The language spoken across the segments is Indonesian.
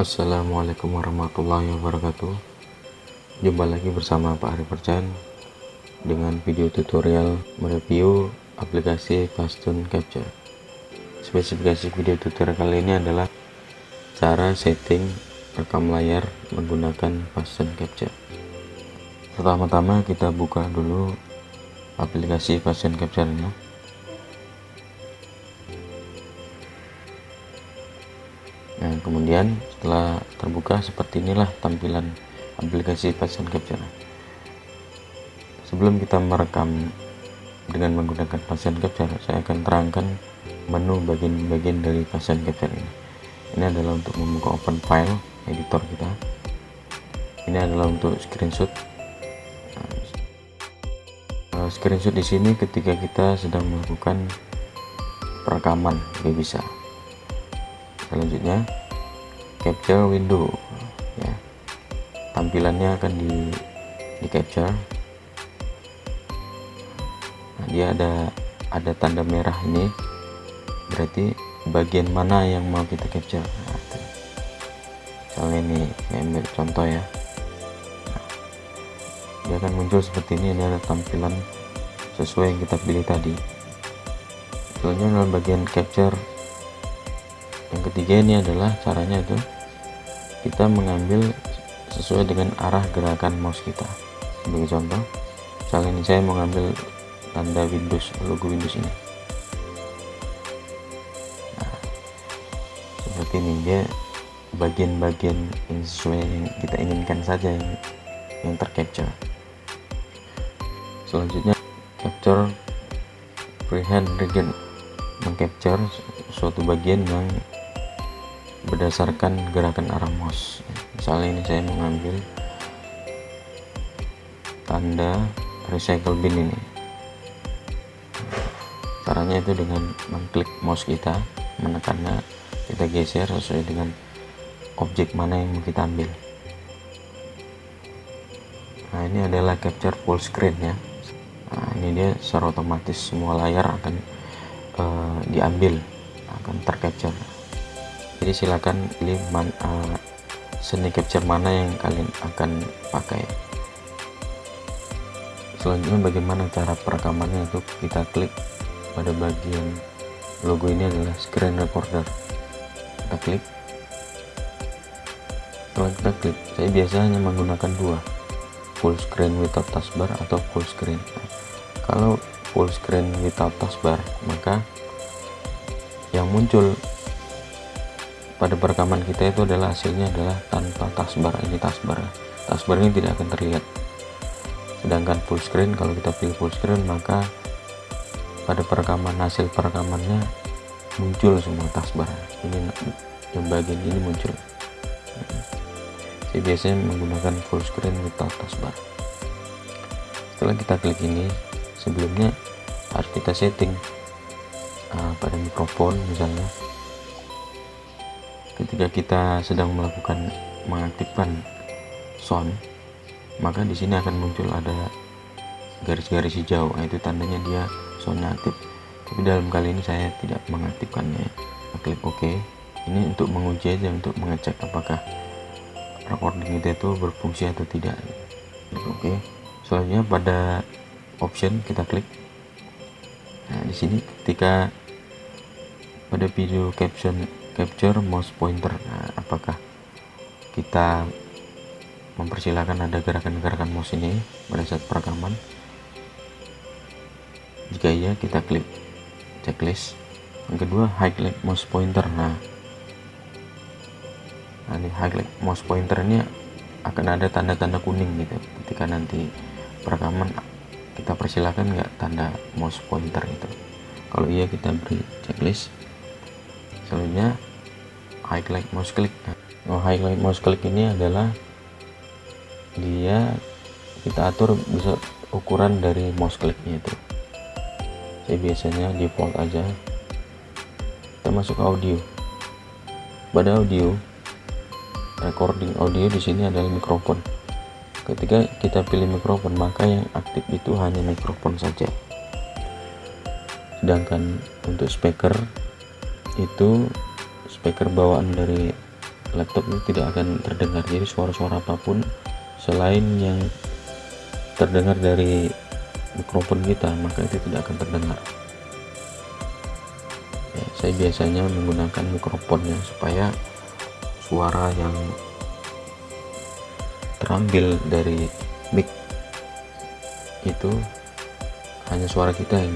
Assalamualaikum warahmatullahi wabarakatuh. Jumpa lagi bersama Pak Ari Percan Dengan video tutorial mereview aplikasi Fastun Capture. Spesifikasi video tutorial kali ini adalah Cara setting rekam layar menggunakan Fastun Capture. Pertama-tama kita buka dulu aplikasi Fastun Capture ini kemudian setelah terbuka seperti inilah tampilan aplikasi Passion Capture. Sebelum kita merekam dengan menggunakan Passion Capture, saya akan terangkan menu bagian-bagian dari Passion Capture ini. Ini adalah untuk membuka open file editor kita. Ini adalah untuk screenshot. Nah, screenshot di sini ketika kita sedang melakukan perekaman, juga bisa selanjutnya capture window ya. Tampilannya akan di di capture. Nah, dia ada ada tanda merah ini. Berarti bagian mana yang mau kita capture? Nah, misalnya ini saya ambil contoh ya. Nah, dia akan muncul seperti ini. Ini ada tampilan sesuai yang kita pilih tadi. Selanjutnya dalam bagian capture yang ketiga ini adalah caranya itu kita mengambil sesuai dengan arah gerakan mouse kita. Sebagai contoh misalnya ini saya mengambil tanda Windows logo Windows ini. Nah, seperti ini dia bagian-bagian yang sesuai yang kita inginkan saja yang, yang tercapture. Selanjutnya capture freehand region. Mengcapture suatu bagian yang berdasarkan gerakan arah mouse misalnya ini saya mengambil tanda recycle bin ini. Caranya itu dengan mengklik mouse kita menekannya kita geser sesuai dengan objek mana yang mau kita ambil. Nah ini adalah capture full screen ya. Nah ini dia secara otomatis semua layar akan uh, diambil akan tercapture jadi silakan pilih man, uh, seni capture mana yang kalian akan pakai. Selanjutnya bagaimana cara perekamannya itu? Kita klik pada bagian logo ini adalah screen recorder. Kita klik. Setelah kita klik saya biasanya menggunakan dua full screen without taskbar atau full screen. Kalau full screen without taskbar maka yang muncul pada perekaman kita itu adalah hasilnya adalah tanpa taskbar ini taskbar taskbar ini tidak akan terlihat. Sedangkan full screen kalau kita pilih full screen maka pada perekaman hasil perekamannya muncul semua taskbar ini yang bagian ini muncul. Saya biasanya menggunakan full screen without taskbar setelah kita klik ini sebelumnya harus kita setting uh, pada mikrofon misalnya ketika kita sedang melakukan mengaktifkan sound maka di sini akan muncul ada garis-garis hijau. Nah, itu tandanya dia soundnya aktif. Tapi dalam kali ini saya tidak mengaktifkannya. Klik OK. Ini untuk menguji aja untuk mengecek apakah recording kita itu berfungsi atau tidak. Klik OK. Selanjutnya pada option kita klik. Nah di sini ketika pada video caption capture mouse pointer. Nah, apakah kita mempersilahkan ada gerakan-gerakan mouse ini pada saat perekaman? Jika iya kita klik checklist. Yang kedua highlight mouse pointer. Nah nah ini highlight mouse pointer ini akan ada tanda-tanda kuning gitu. Ketika nanti perekaman kita persilahkan nggak tanda mouse pointer itu? Kalau iya kita beri checklist. Selanjutnya highlight mouse click. Oh, highlight mouse click ini adalah dia kita atur bisa ukuran dari mouse clicknya itu. Saya biasanya default aja. Kita masuk audio. Pada audio recording audio di sini adalah mikrofon. Ketika kita pilih mikrofon maka yang aktif itu hanya mikrofon saja. Sedangkan untuk speaker itu speaker bawaan dari laptop itu tidak akan terdengar. Jadi suara-suara apa pun selain yang terdengar dari mikrofon kita maka itu tidak akan terdengar. Ya, saya biasanya menggunakan mikrofonnya supaya suara yang terambil dari mic itu hanya suara kita yang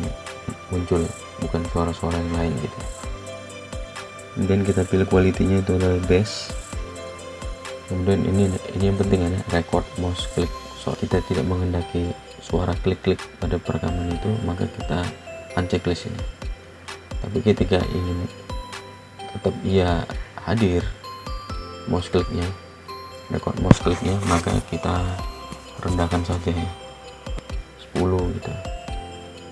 muncul bukan suara-suara yang lain gitu kemudian kita pilih kualitinya itu adalah best kemudian ini ini yang penting ya record mouse click so kita tidak menghendaki suara klik-klik pada perekaman itu maka kita unchecklist ini. Tapi ketika ingin tetap ia hadir mouse clicknya record mouse clicknya maka kita rendahkan saja ya. 10 gitu.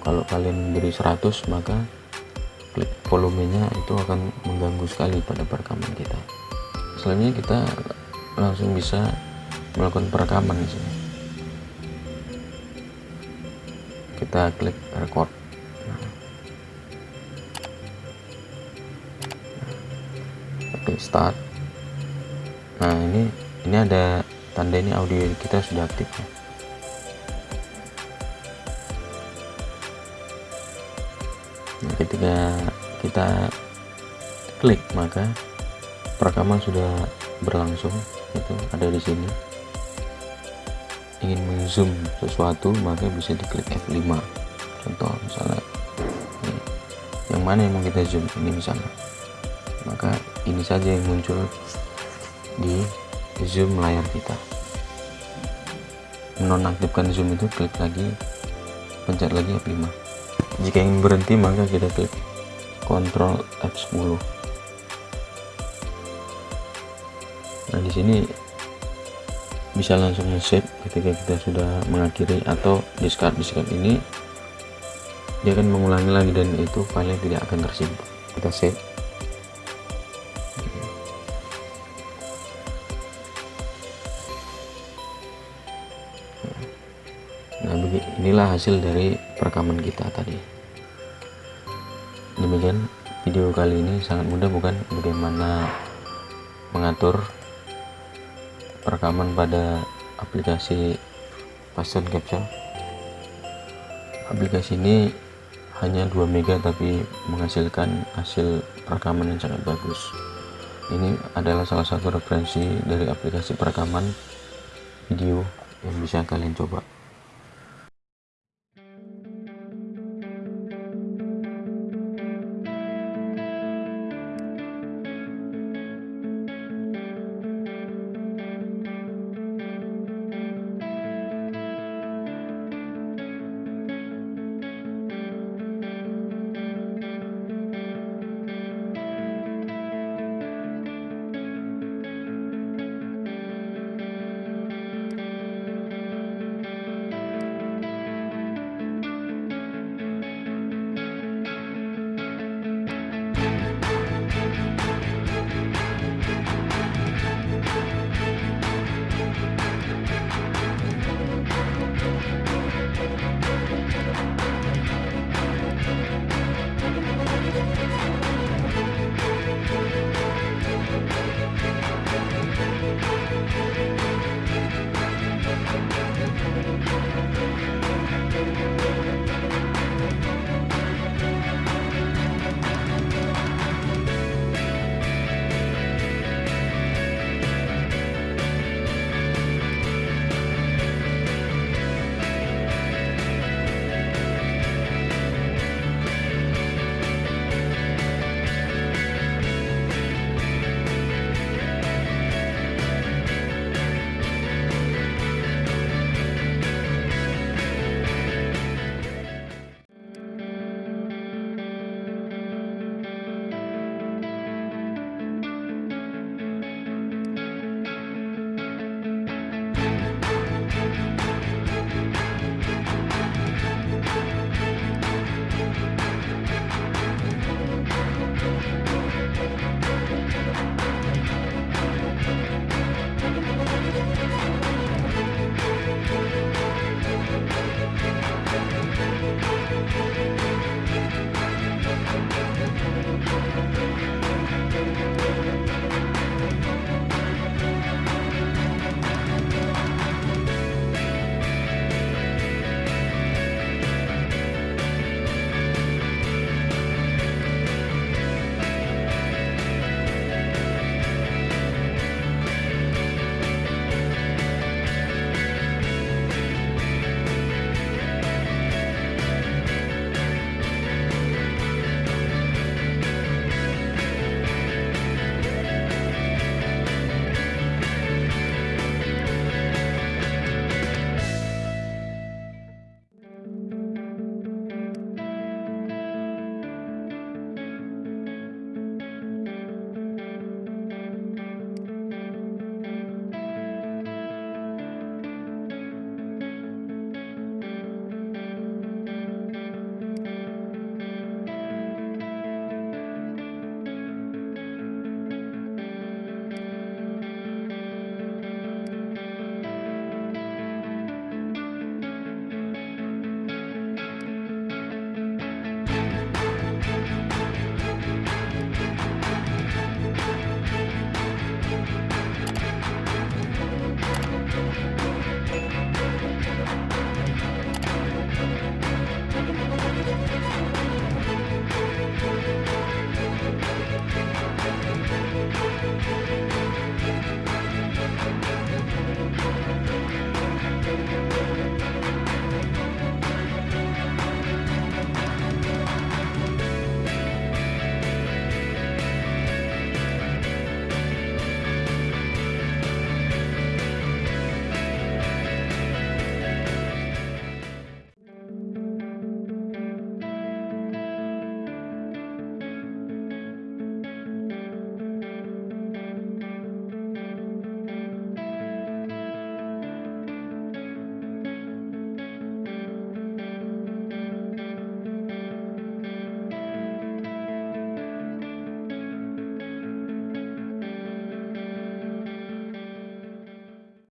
Kalau kalian beri 100 maka klik volumenya itu akan mengganggu sekali pada perekaman kita. Selanjutnya kita langsung bisa melakukan perekaman di sini. Kita klik record. Oke start. Nah ini ini ada tanda ini audio kita sudah aktif ya. Nah, ketika kita klik maka perekaman sudah berlangsung itu ada di sini. Ingin menzoom sesuatu maka bisa diklik F5 contoh misalnya ini. yang mana yang mau kita zoom? Ini misalnya. Maka ini saja yang muncul di zoom layar kita. Menonaktifkan zoom itu klik lagi pencet lagi F5 jika ingin berhenti maka kita klik Ctrl F10 nah di sini bisa langsung save ketika kita sudah mengakhiri atau discard discard ini. Dia akan mengulangi lagi dan itu file tidak akan tersimpan. Kita save. Nah inilah hasil dari perekaman kita tadi video kali ini sangat mudah bukan? Bagaimana mengatur perekaman pada aplikasi Passion Capture? Aplikasi ini hanya 2 mega tapi menghasilkan hasil perekaman yang sangat bagus. Ini adalah salah satu referensi dari aplikasi perekaman video yang bisa kalian coba